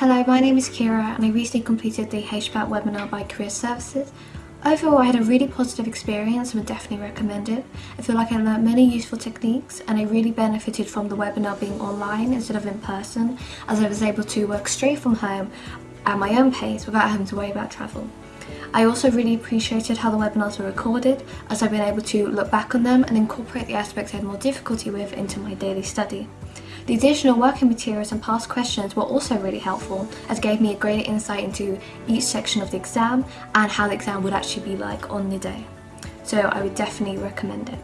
Hello, my name is Kira and I recently completed the HPAT webinar by Career Services. Overall, I had a really positive experience and would definitely recommend it. I feel like I learned many useful techniques and I really benefited from the webinar being online instead of in person as I was able to work straight from home at my own pace without having to worry about travel. I also really appreciated how the webinars were recorded as I've been able to look back on them and incorporate the aspects I had more difficulty with into my daily study. The additional working materials and past questions were also really helpful as gave me a greater insight into each section of the exam and how the exam would actually be like on the day. So I would definitely recommend it.